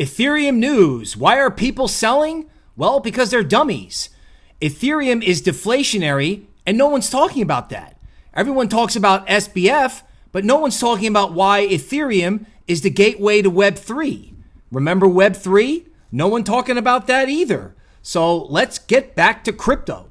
Ethereum news. Why are people selling? Well, because they're dummies. Ethereum is deflationary, and no one's talking about that. Everyone talks about SBF, but no one's talking about why Ethereum is the gateway to Web3. Remember Web3? No one talking about that either. So let's get back to crypto.